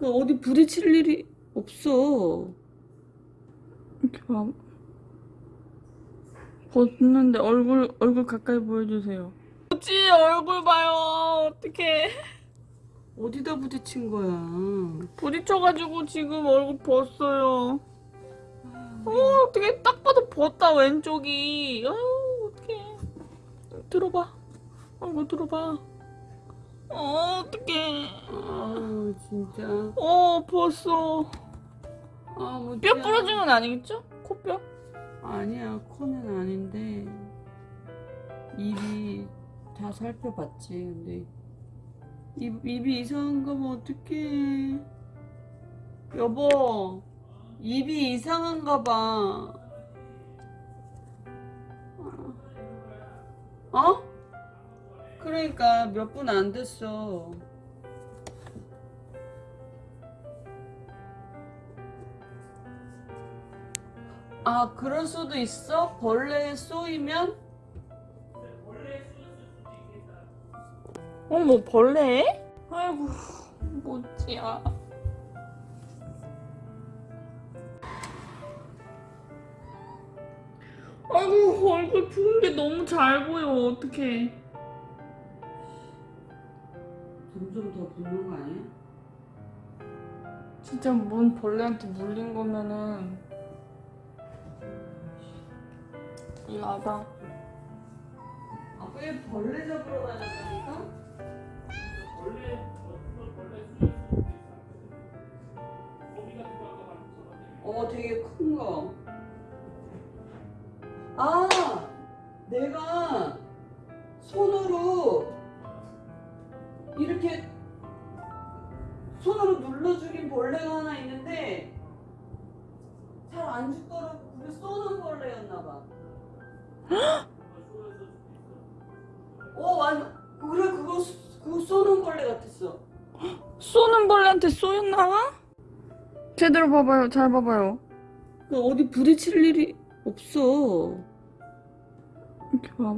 어디 부딪힐 일이 없어. 이렇게 봐. 벗는데 얼굴 얼굴 가까이 보여주세요. 뭐지 얼굴 봐요. 어떡해. 어디다 부딪힌 거야? 부딪혀가지고 지금 얼굴 벗어요. 어 어떻게 딱 봐도 벗다 왼쪽이. 어 어떡해. 들어봐. 얼굴 들어봐. 어 어떡해. 아 진짜. 어 벗어. 아 뭐. 뼈 부러진 건 아니겠죠? 코뼈? 아니야 코는 아닌데 입이 다 살펴봤지. 근데 입 입이 이상한가 봐 어떡해. 여보 입이 이상한가 봐. 어? 그러니까 몇 분 안 됐어. 아, 그럴 수도 있어? 벌레에 쏘이면? 어뭐 벌레? 아이고 뭐지야. 아이고 얼굴 부은 게 너무 잘 보여 어떡해. 점점 더 붓는 거 아니야? 진짜 뭔 벌레한테 물린 거면은 이리 와봐. 아, 왜 벌레 잡으러 다녔다니까? 어, 되게 큰 거. 아, 내가 손으로 이렇게 벌레가 하나 있는데 잘 안 죽더라고. 그게 쏘는 벌레였나 봐. 어, 완 그래 그거 쏘- 그거 쏘는 벌레 같았어. 쏘는 벌레한테 쏘였나? 제대로 봐봐요. 잘 봐봐요. 그 어디 부딪힐 일이 없어. 이렇게 봐.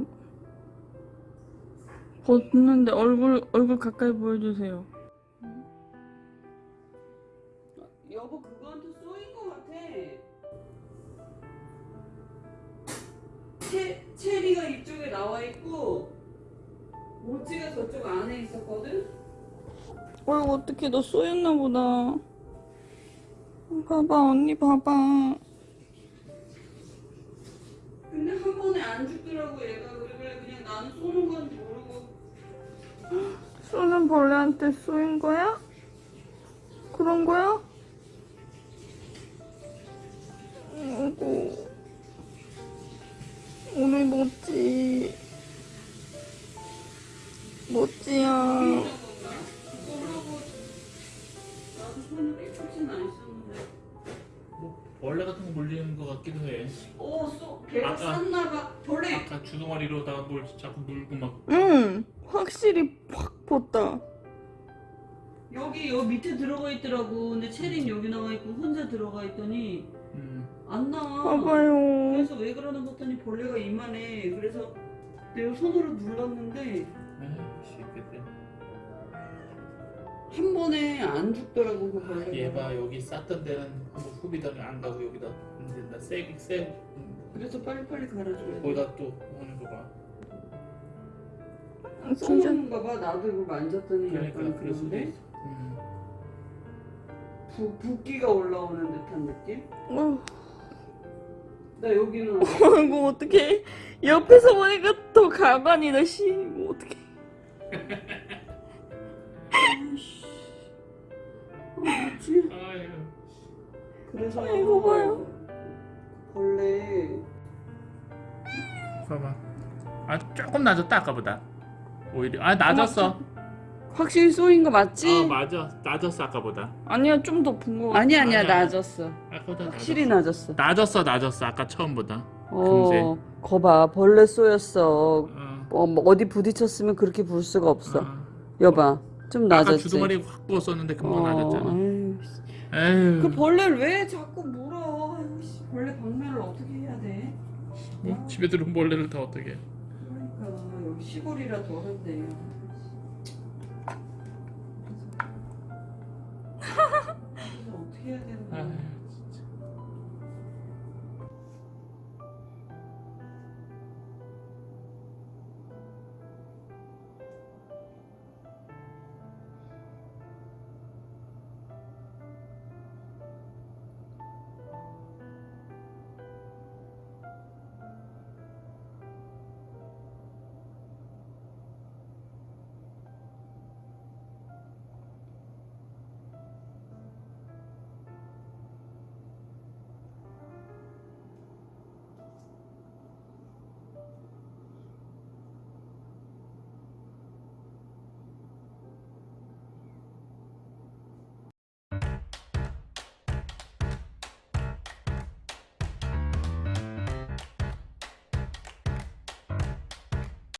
벗는데 얼굴 얼굴 가까이 보여주세요. 체, 체리가 이쪽에 나와 있고 모찌가 저쪽 안에 있었거든. 어이구 어떡해 너 쏘였나 보다. 봐봐 언니 봐봐. 근데 한 번에 안 죽더라고 얘가 그래 그래 그냥 나는 쏘는 건지 모르고 쏘는 벌레한테 쏘인 거야? 그런 거야? 아이고 오늘 안 썼는데. 뭐 벌레 같은 거 물리는 것 같기도 해. 오, 쏘, 걔가 아까- 쌌나봐. 벌레. 아까 주둥아리로다가 뭘 자꾸 물고 막 응 확실히 확 벗다. 여기 여기 밑에 들어가 있더라고. 근데 체린 여기 나와 있고 혼자 들어가 있더니 음, 안 나와. 봐봐요. 그래서 왜 그러나 봤더니 벌레가 이만해. 그래서 내가 손으로 눌렀는데 한 번에 안 죽더라고 그 벌레가. 얘봐 여기 쌌던 데는 한번 후비다가 안 가고 여기다 이제 나 세게 세 그래서 빨리빨리 갈아줘야 돼. 거기다 또 오는 거 봐. 진짜 쏘는가 봐. 나도 이거 만졌더니 그러니까 약간 그럴 수도 그런데 있어. 음. 부, 붓기가 올라오는 듯한 느낌? 어, 나 여기는 아이고 어떡해 옆에서 보니까 더 가관이다 씨 이거 어떡해 아이씨. 아, 뭐지? 그래서 아이고, 봐요. 벌레 봐봐. 아 조금 낮았다 아까보다. 오히려 아 낮았어. 확실히 쏘인 거 맞지? 아 맞아 낮았어 아까보다. 아니야 좀더본거 같아 아니 아니야 아니야. 낮았어. 아까보다 확실히 낮았어. 낮았어. 낮았어 아까 처음보다. 어, 거봐 벌레 쏘였어. 어. 어, 뭐 어디 부딪혔으면 그렇게 불 수가 없어. 어. 여봐, 좀 아까 낮았지. 주둥아리 확 부었었는데 금방 낮았잖아. 아유, 에휴. 그 벌레를 왜 자꾸 물어? 씨, 벌레 박멸을 어떻게 해야 돼? 뭐 집에 들어온 벌레를 다 어떻게? 그러니까 여기 시골이라 더한데. Yeah.